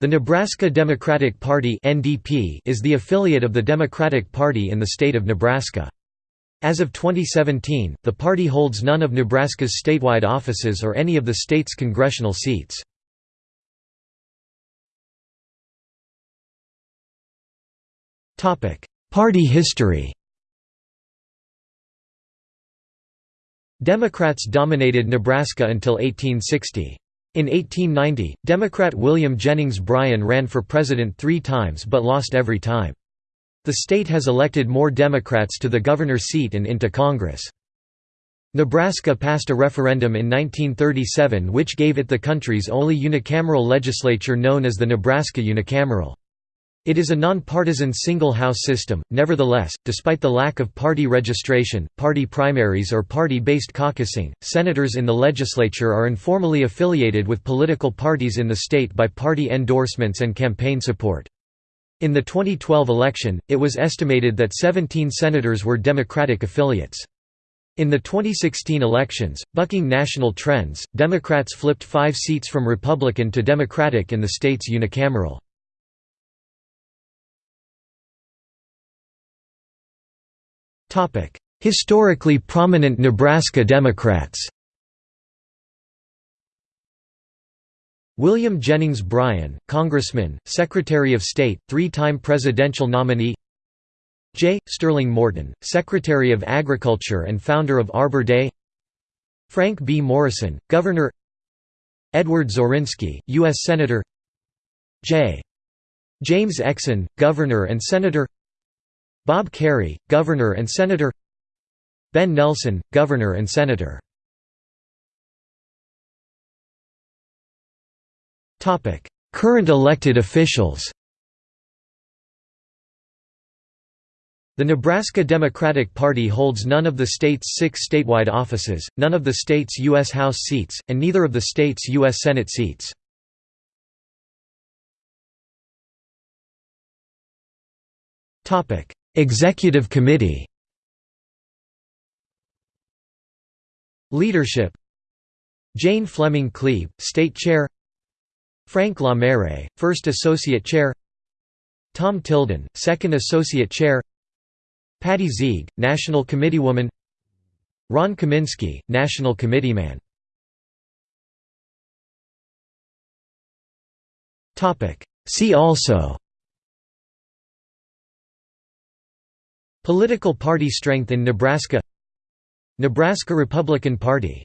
The Nebraska Democratic Party is the affiliate of the Democratic Party in the state of Nebraska. As of 2017, the party holds none of Nebraska's statewide offices or any of the state's congressional seats. Party history. Democrats dominated Nebraska until 1860. In 1890, Democrat William Jennings Bryan ran for president three times but lost every time. The state has elected more Democrats to the governor's seat and into Congress. Nebraska passed a referendum in 1937 which gave it the country's only unicameral legislature known as the Nebraska Unicameral. It is a nonpartisan single-house system, nevertheless, despite the lack of party registration, party primaries or party-based caucusing, senators in the legislature are informally affiliated with political parties in the state by party endorsements and campaign support. In the 2012 election, it was estimated that 17 senators were Democratic affiliates. In the 2016 elections, bucking national trends, Democrats flipped five seats from Republican to Democratic in the state's unicameral. Historically prominent Nebraska Democrats William Jennings Bryan, Congressman, Secretary of State, three-time presidential nominee J. Sterling Morton, Secretary of Agriculture and founder of Arbor Day Frank B. Morrison, Governor Edward Zorinsky, U.S. Senator J. James Exon, Governor and Senator Bob Kerrey, Governor and Senator Ben Nelson, Governor and Senator Current elected officials The Nebraska Democratic Party holds none of the state's six statewide offices, none of the state's U.S. House seats, and neither of the state's U.S. Senate seats. Executive Committee. Leadership. Jane Fleming Kleeb, State Chair. Frank LaMere, First Associate Chair. Tom Tilden, Second Associate Chair. Patty Zieg, National Committeewoman Ron Kaminski, National Committeeman See also Political party strength in Nebraska Nebraska Republican Party